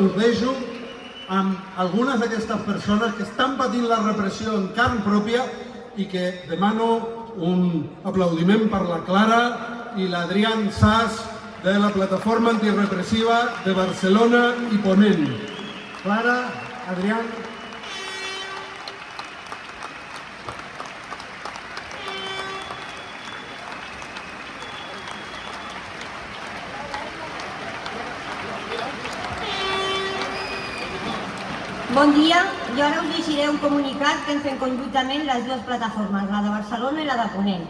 Deixo amb algunes d'aquestes persones que estan patint la repressió en carn pròpia i que demano un aplaudiment per la Clara i l'Adrián Sas de la plataforma antirepressiva de Barcelona i Ponent. Clara, Adrián, Bon dia, jo ara us llegiré un comunicat que hem fet conjuntament les dues plataformes, la de Barcelona i la de Ponent.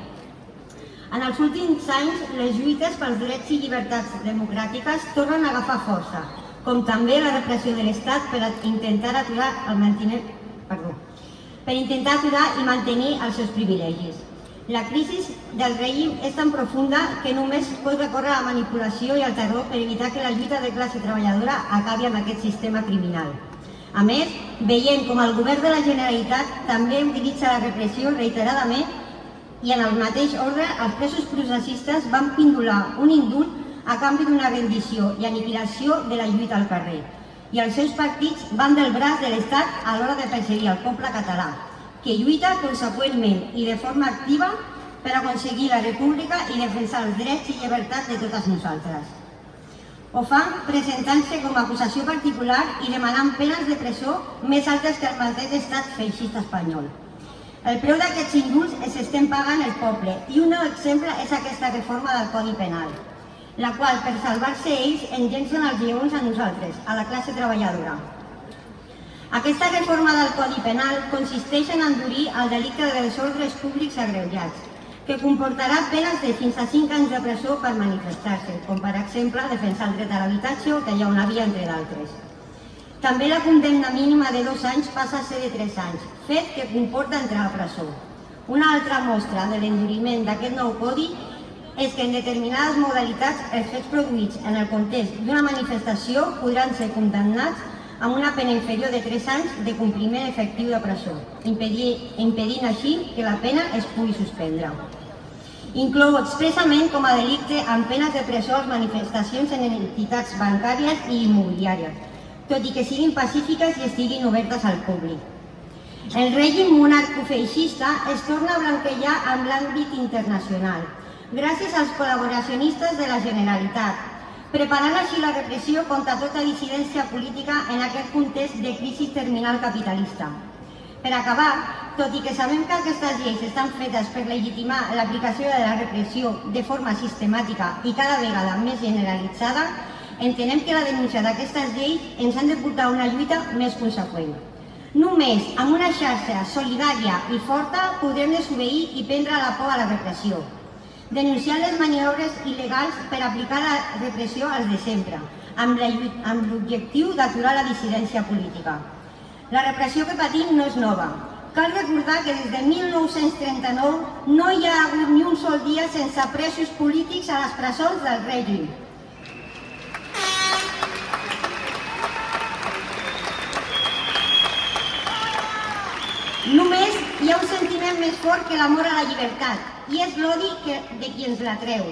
En els últims anys, les lluites pels drets i llibertats democràtiques tornen a agafar força, com també la repressió de l'Estat per intentar aturar el manteniment, perdó, per intentar aturar i mantenir els seus privilegis. La crisi del règim és tan profunda que només pot recórrer a la manipulació i al terror per evitar que la lluita de classe treballadora acabi amb aquest sistema criminal. A més, veiem com el govern de la Generalitat també utilitza la repressió reiteradament i en el mateix ordre els presos processistes van pindular un indult a canvi d'una rendició i aniquilació de la lluita al carrer. I els seus partits van del braç de l'Estat a l'hora de perseguir el poble català, que lluita conseqüentment i de forma activa per aconseguir la república i defensar els drets i llibertats de totes nosaltres. Ho fan presentant-se com a acusació particular i demanant penes de presó més altes que el mateix estat feixista espanyol. El preu d'aquests indults es estem pagant el poble i un nou exemple és aquesta reforma del Codi Penal, la qual, per salvar-se ells, engencen els lleons a nosaltres, a la classe treballadora. Aquesta reforma del Codi Penal consisteix en endurir el delicte de desordres públics agreujats, que comportarà penes de fins a 5 anys de presó per manifestar-se, com per exemple defensar el dret a l'habitatge o tallar una via, entre d'altres. També la condemna mínima de dos anys passa a ser de 3 anys, fet que comporta entrar a presó. Una altra mostra de l'enduriment d'aquest nou codi és que en determinades modalitats els fets produïts en el context d'una manifestació podran ser condemnats amb una pena inferior de 3 anys de compliment efectiu de presó, impedint així que la pena es pugui suspendre. Inclou expressament com a delicte amb penes de presó les manifestacions en entitats bancàries i immobiliàries, tot i que siguin pacífiques i estiguin obertes al públic. El règim monarcofeixista es torna a blanquejar amb l'àmbit internacional, gràcies als col·laboracionistes de la Generalitat, preparant així la repressió contra tota dissidència política en aquest context de crisi terminal capitalista. Per acabar, tot i que sabem que aquestes lleis estan fetes per legitimar l'aplicació de la repressió de forma sistemàtica i cada vegada més generalitzada, entenem que la denúncia d'aquestes lleis ens han de portar a una lluita més conseqüent. Només amb una xarxa solidària i forta podrem desobeir i prendre la por a la repressió denunciar les maniobres il·legals per aplicar la repressió als de sempre, amb l'objectiu d'aturar la dissidència política. La repressió que patim no és nova. Cal recordar que des de 1939 no hi ha hagut ni un sol dia sense presos polítics a les presons del règim. Només hi ha un sentiment més fort que l'amor a la llibertat, i és l'odi de qui ens la treu.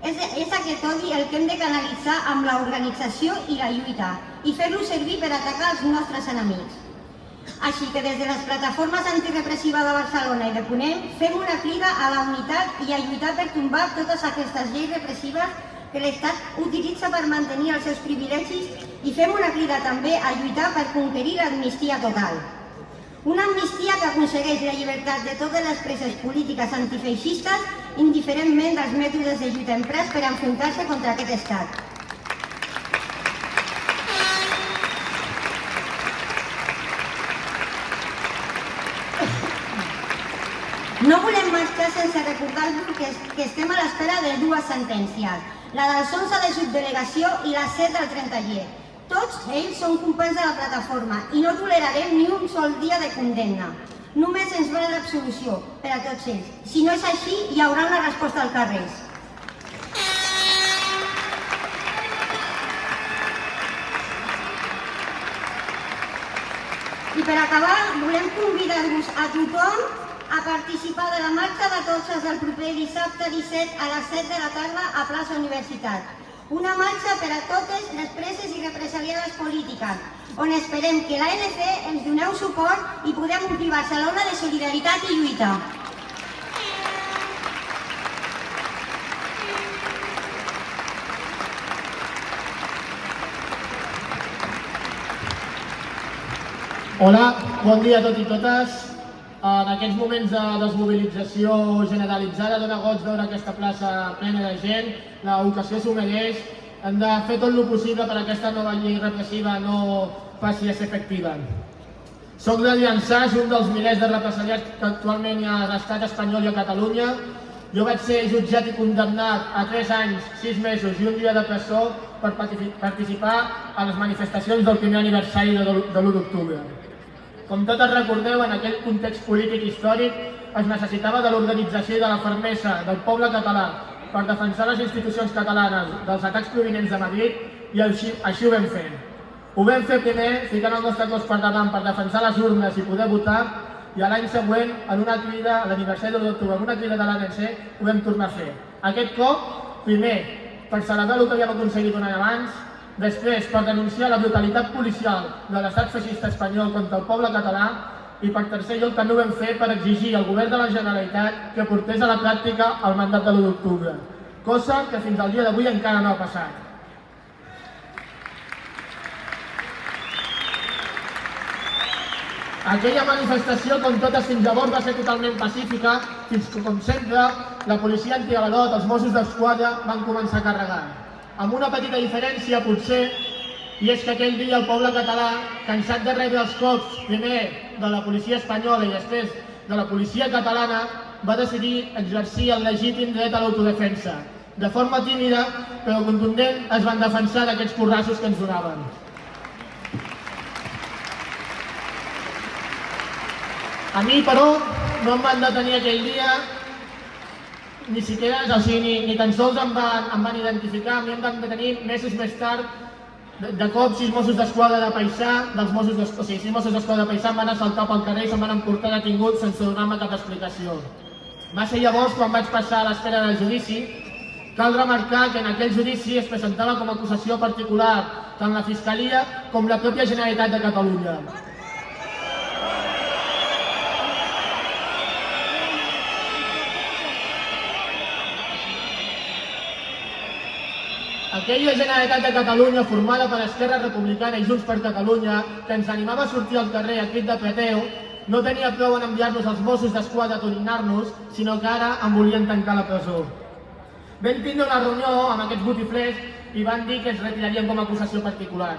És, és aquest odi el que hem de canalitzar amb l'organització i la lluita i fer-lo servir per atacar els nostres enemics. Així que des de les plataformes antirepressives de Barcelona i de Ponent fem una crida a la unitat i a lluitar per tombar totes aquestes lleis repressives que l'Estat utilitza per mantenir els seus privilegis i fem una crida també a lluitar per conquerir l'amnistia total. Una amnistia que aconsegueix la llibertat de totes les preses polítiques antifeixistes indiferentment dels mètodes de lluita emprès per enfrontar-se contra aquest estat. No volem marxar sense recordar-vos que, que estem a l'espera de dues sentències, la dels 11 de subdelegació i la 7 del 30 llet, tots ells són companys de la plataforma i no tolerarem ni un sol dia de condemna. Només ens val l'absolució per a tots ells. Si no és així, hi haurà una resposta al carrer. I per acabar, volem convidar-vos a tothom a participar de la marxa de tots del proper dissabte 17 a les 7 de la tarda a plaça Universitat Una marxa per a totes les preses i represaliades polítiques, on esperem que l'ANC ens doneu suport i podem omplir Barcelona de solidaritat i lluita. Hola, bon dia a tots i totes. En aquests moments de desmobilització generalitzada dona goig veure aquesta plaça plena de gent, l'ocasió s'ho mereix, hem de fer tot el possible per aquesta nova llei repressiva no passi a ser efectiva. Soc de Llançàs, un dels milers de represaliats que actualment hi ha a l'estat espanyol i a Catalunya. Jo vaig ser jutjat i condemnat a 3 anys, 6 mesos i un dia de presó per participar a les manifestacions del primer aniversari de l'1 d'octubre. Com totes recordeu, en aquell context polític històric es necessitava de l'organització i de la fermesa del poble català per defensar les institucions catalanes dels atacs provinents de Madrid i així, així ho vam fer. Ho vam fer primer ficant el nostre cos per davant per defensar les urnes i poder votar i l'any següent, en una crida, a l'aniversari de l'octubre, en una crida de l'ANC, ho vam tornar a fer. Aquest cop, primer, per celebrar el que havíem aconseguit un any abans, Després, per denunciar la brutalitat policial de l'estat feixista espanyol contra el poble català i per tercer lloc també ho vam fer per exigir al govern de la Generalitat que portés a la pràctica el mandat de l'1 d'octubre, cosa que fins al dia d'avui encara no ha passat. Aquella manifestació, com totes fins llavors, va ser totalment pacífica, fins que, com sempre, la policia antiavalot, els Mossos d'Esquadra, van començar a carregar amb una petita diferència potser, i és que aquell dia el poble català, cansat de rebre els cops, primer de la policia espanyola i després de la policia catalana, va decidir exercir el legítim dret a l'autodefensa. De forma tímida, però contundent, es van defensar d'aquests porrassos que ens donaven. A mi, però, no em van detenir aquell dia ni siquiera, o sigui, ni, ni tan sols em van, em van identificar, a mi em van detenir mesos més tard, de, de cop sis Mossos d'Esquadra de Paisà, dels Mossos o sigui, sis Mossos d'Esquadra de Paisà em van assaltar pel carrer i se'm van emportar detingut sense donar-me cap explicació. Va ser llavors quan vaig passar a l'espera del judici. Cal remarcar que en aquell judici es presentava com a acusació particular tant la Fiscalia com la pròpia Generalitat de Catalunya. Aquella Generalitat de Catalunya formada per Esquerra Republicana i Junts per Catalunya, que ens animava a sortir al carrer a crit de preteu, no tenia prou en enviar-nos als Mossos d'Esquadra a tornar-nos, sinó que ara en volien tancar la presó. Vam tindre una reunió amb aquests botiflers i van dir que es retirarien com a acusació particular.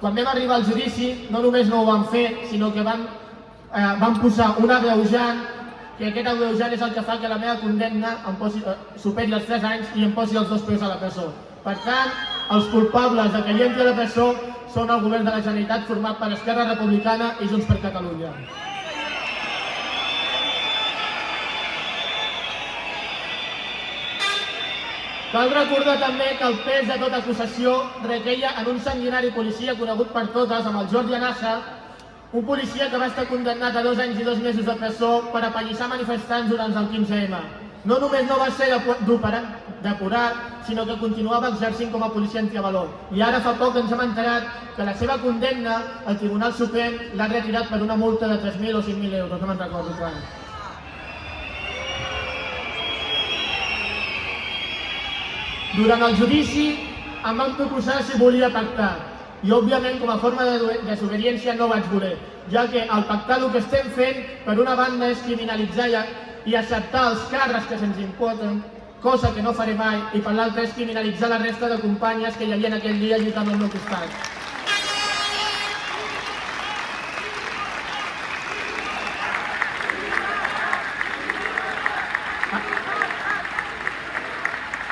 Quan vam arribar al judici, no només no ho van fer, sinó que van, eh, van posar un agreujant que aquest agreujant és el que fa que la meva condemna em posi, eh, superi els 3 anys i em posi els dos peus a la presó. Per tant, els culpables de que hi entri la presó són el govern de la Generalitat format per Esquerra Republicana i Junts per Catalunya. Cal recordar també que el pes de tota acusació requeia en un sanguinari policia conegut per totes, amb el Jordi Anassa, un policia que va estar condemnat a dos anys i dos mesos de presó per apallissar manifestants durant el 15M. No només no va ser depurat, sinó que continuava exercint com a policia antiavalor. I ara fa poc ens hem enterat que la seva condemna al Tribunal Suprem l'ha retirat per una multa de 3.000 o 5.000 euros, no me'n recordo quan. Durant el judici em van proposar si volia pactar i òbviament com a forma de desobediència no vaig voler, ja que el pactar el que estem fent per una banda és criminalitzar i acceptar els càrrecs que se'ns imposen, cosa que no faré mai, i per l'altra és criminalitzar la resta de companyes que hi havia aquell dia lluitant al meu costat.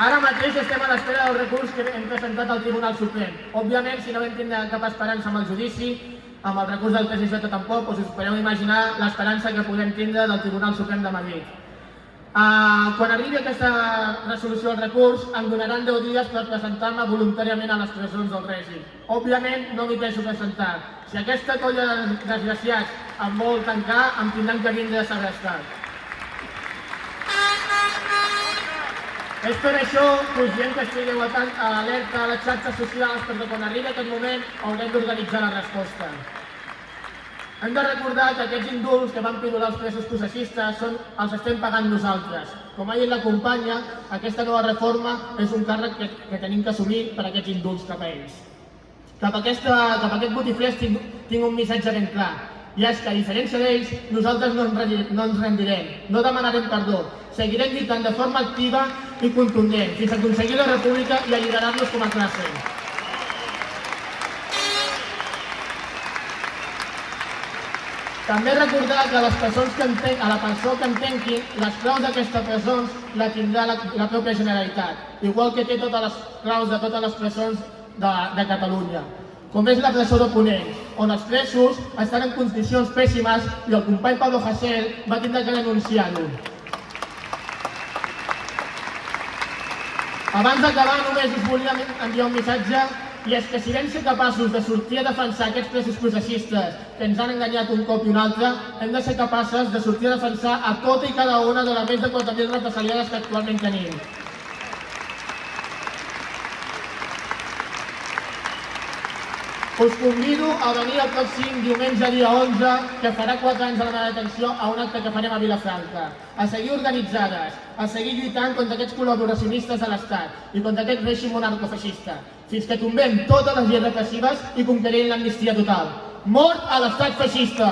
Ara mateix estem a l'espera del recurs que hem presentat al Tribunal Suprem. Òbviament, si no vam tindre cap esperança amb el judici, amb el recurs del TSJ tampoc, doncs us podeu imaginar l'esperança que podem tindre del Tribunal Suprem de Madrid. Uh, quan arribi aquesta resolució del recurs, em donaran 10 dies per presentar-me voluntàriament a les presons del règim. Òbviament, no m'hi penso presentar. Si aquesta colla de desgraciats em vol tancar, em tindran que vindre a segrestar. És per això que us diem que estigueu atent- alerta a les xarxes socials perquè quan arribi aquest moment haurem d'organitzar la resposta. Hem de recordar que aquests indults que van pidolar els presos processistes són, els estem pagant nosaltres. Com ha dit la companya, aquesta nova reforma és un càrrec que, que tenim que assumir per aquests indults cap a ells. Cap a, aquesta, cap a aquest botiflers tinc, tinc un missatge ben clar, i és que a diferència d'ells, nosaltres no ens, no ens rendirem, no demanarem perdó, seguirem lluitant de forma activa i contundent fins a aconseguir la república i alliberar-nos com a classe. També recordar que les persones que enten, a la persona que entenquin, les claus d'aquestes presons la tindrà la, la pròpia Generalitat, igual que té totes les claus de totes les presons de, de Catalunya. Com és la presó de Ponent, on els presos estan en condicions pèssimes i el company Pablo Hasél va tindre que denunciar-ho. Abans d'acabar, només us volia enviar un missatge i és que si vam ser capaços de sortir a defensar aquests presos processistes que ens han enganyat un cop i un altre, hem de ser capaces de sortir a defensar a tota i cada una de les més de 4.000 represaliades que actualment tenim. Us convido a venir el pròxim diumenge dia 11, que farà 4 anys de la meva detenció, a un acte que farem a Vilafranca. A seguir organitzades, a seguir lluitant contra aquests col·laboracionistes de l'Estat i contra aquest règim monarcofeixista, fins que tombem totes les lleis repressives i conquerim l'amnistia total. Mort a l'estat feixista!